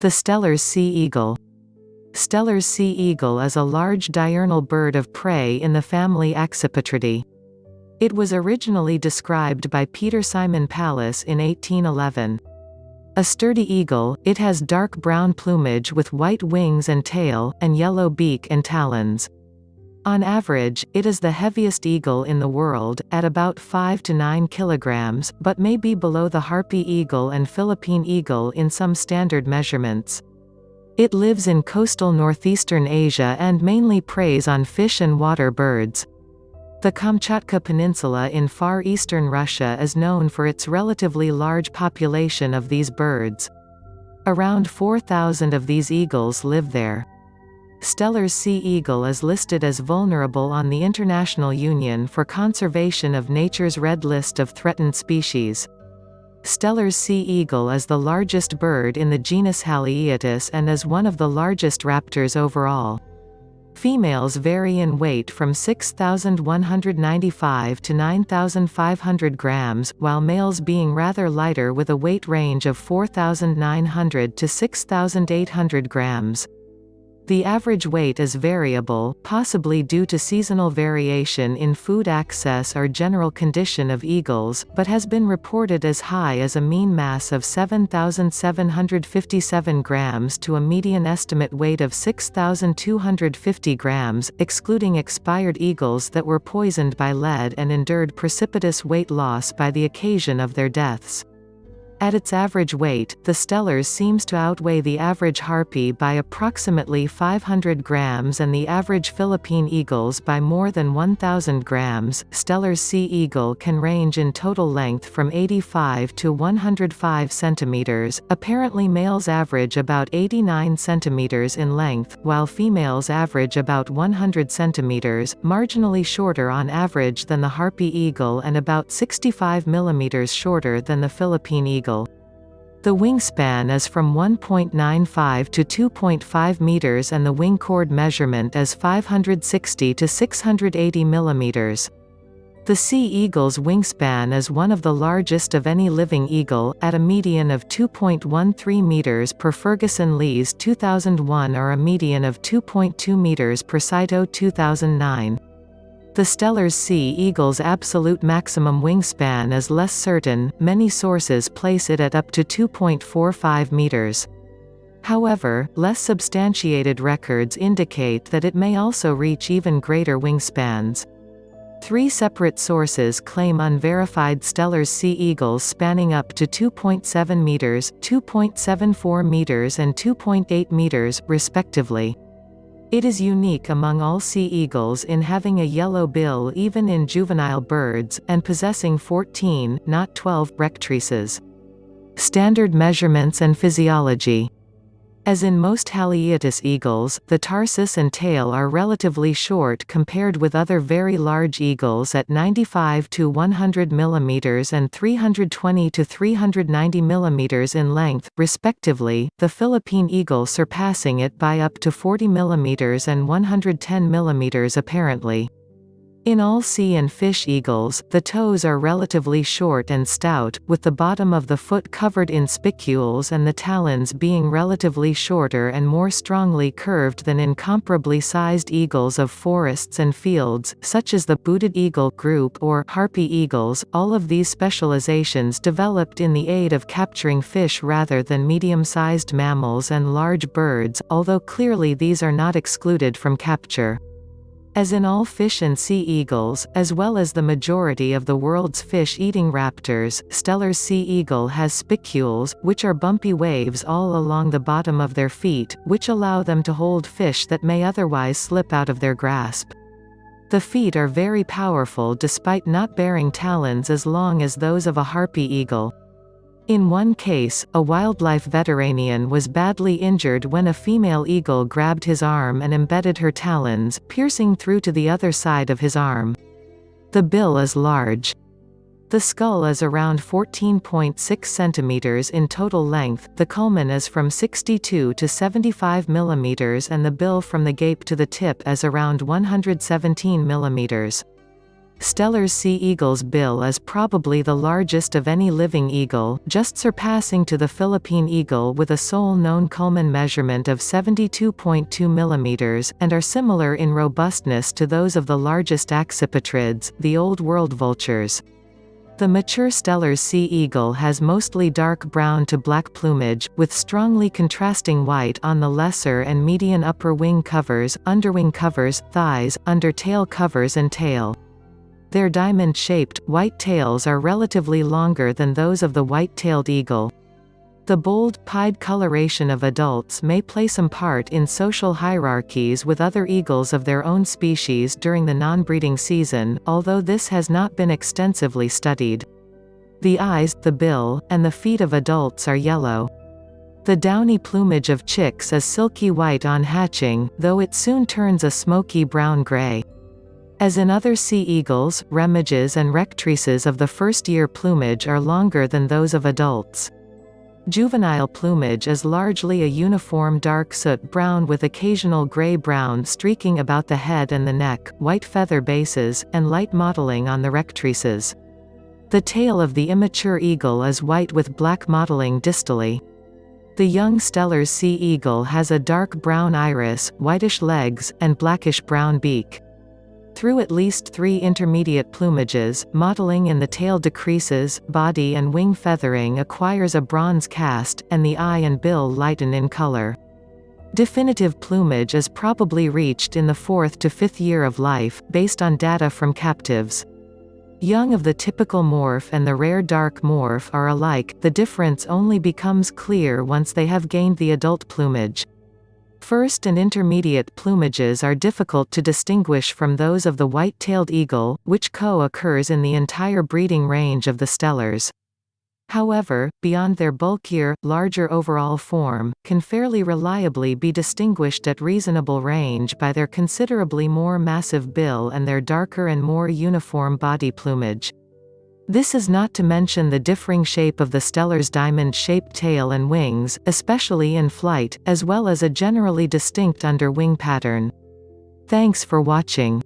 The Steller's sea eagle. Steller's sea eagle is a large diurnal bird of prey in the family Accipitridae. It was originally described by Peter Simon Pallas in 1811. A sturdy eagle, it has dark brown plumage with white wings and tail, and yellow beak and talons. On average, it is the heaviest eagle in the world, at about 5 to 9 kilograms, but may be below the harpy eagle and Philippine eagle in some standard measurements. It lives in coastal northeastern Asia and mainly preys on fish and water birds. The Kamchatka Peninsula in far eastern Russia is known for its relatively large population of these birds. Around 4,000 of these eagles live there. Steller's sea eagle is listed as vulnerable on the International Union for Conservation of Nature's Red List of Threatened Species. Steller's sea eagle is the largest bird in the genus Haliaeetus and is one of the largest raptors overall. Females vary in weight from 6,195 to 9,500 grams, while males being rather lighter with a weight range of 4,900 to 6,800 grams. The average weight is variable, possibly due to seasonal variation in food access or general condition of eagles, but has been reported as high as a mean mass of 7,757 grams to a median estimate weight of 6,250 grams, excluding expired eagles that were poisoned by lead and endured precipitous weight loss by the occasion of their deaths. At its average weight, the Steller's seems to outweigh the average Harpy by approximately 500 grams and the average Philippine eagles by more than 1,000 grams. Steller's sea eagle can range in total length from 85 to 105 centimeters. Apparently males average about 89 centimeters in length, while females average about 100 centimeters, marginally shorter on average than the Harpy eagle and about 65 millimeters shorter than the Philippine eagle. The wingspan is from 1.95 to 2.5 meters and the wing chord measurement is 560 to 680 millimeters. The sea eagle's wingspan is one of the largest of any living eagle, at a median of 2.13 meters per Ferguson Lees 2001 or a median of 2.2 meters per Saito 2009. The Steller's sea eagle's absolute maximum wingspan is less certain, many sources place it at up to 2.45 meters. However, less substantiated records indicate that it may also reach even greater wingspans. Three separate sources claim unverified Steller's sea eagles spanning up to 2.7 meters, 2.74 meters and 2.8 meters, respectively. It is unique among all sea eagles in having a yellow bill even in juvenile birds, and possessing 14, not 12, rectrices. Standard measurements and physiology as in most Haliaeetus eagles, the tarsus and tail are relatively short compared with other very large eagles at 95 to 100 mm and 320 to 390 mm in length, respectively, the Philippine eagle surpassing it by up to 40 mm and 110 mm apparently. In all sea and fish eagles, the toes are relatively short and stout, with the bottom of the foot covered in spicules and the talons being relatively shorter and more strongly curved than in comparably sized eagles of forests and fields, such as the booted eagle group or harpy eagles. All of these specializations developed in the aid of capturing fish rather than medium-sized mammals and large birds, although clearly these are not excluded from capture. As in all fish and sea eagles, as well as the majority of the world's fish-eating raptors, Steller's sea eagle has spicules, which are bumpy waves all along the bottom of their feet, which allow them to hold fish that may otherwise slip out of their grasp. The feet are very powerful despite not bearing talons as long as those of a harpy eagle. In one case, a wildlife veterinarian was badly injured when a female eagle grabbed his arm and embedded her talons, piercing through to the other side of his arm. The bill is large. The skull is around 14.6 cm in total length, the culmen is from 62 to 75 mm and the bill from the gape to the tip is around 117 mm. Steller's sea eagle's bill is probably the largest of any living eagle, just surpassing to the Philippine eagle with a sole known culmen measurement of 72.2 mm, and are similar in robustness to those of the largest accipitrids, the Old World vultures. The mature Steller's sea eagle has mostly dark brown to black plumage, with strongly contrasting white on the lesser and median upper wing covers, underwing covers, thighs, under tail covers and tail. Their diamond-shaped, white tails are relatively longer than those of the white-tailed eagle. The bold, pied coloration of adults may play some part in social hierarchies with other eagles of their own species during the non-breeding season, although this has not been extensively studied. The eyes, the bill, and the feet of adults are yellow. The downy plumage of chicks is silky white on hatching, though it soon turns a smoky brown-gray. As in other sea eagles, remiges and rectrices of the first-year plumage are longer than those of adults. Juvenile plumage is largely a uniform dark soot brown with occasional gray-brown streaking about the head and the neck, white feather bases, and light mottling on the rectrices. The tail of the immature eagle is white with black mottling distally. The young Steller's sea eagle has a dark brown iris, whitish legs, and blackish-brown beak. Through at least three intermediate plumages, mottling in the tail decreases, body and wing feathering acquires a bronze cast, and the eye and bill lighten in color. Definitive plumage is probably reached in the fourth to fifth year of life, based on data from captives. Young of the typical morph and the rare dark morph are alike, the difference only becomes clear once they have gained the adult plumage. First and intermediate plumages are difficult to distinguish from those of the white-tailed eagle, which co-occurs in the entire breeding range of the stellers. However, beyond their bulkier, larger overall form, can fairly reliably be distinguished at reasonable range by their considerably more massive bill and their darker and more uniform body plumage. This is not to mention the differing shape of the Steller's diamond-shaped tail and wings, especially in flight, as well as a generally distinct under-wing pattern. Thanks for watching.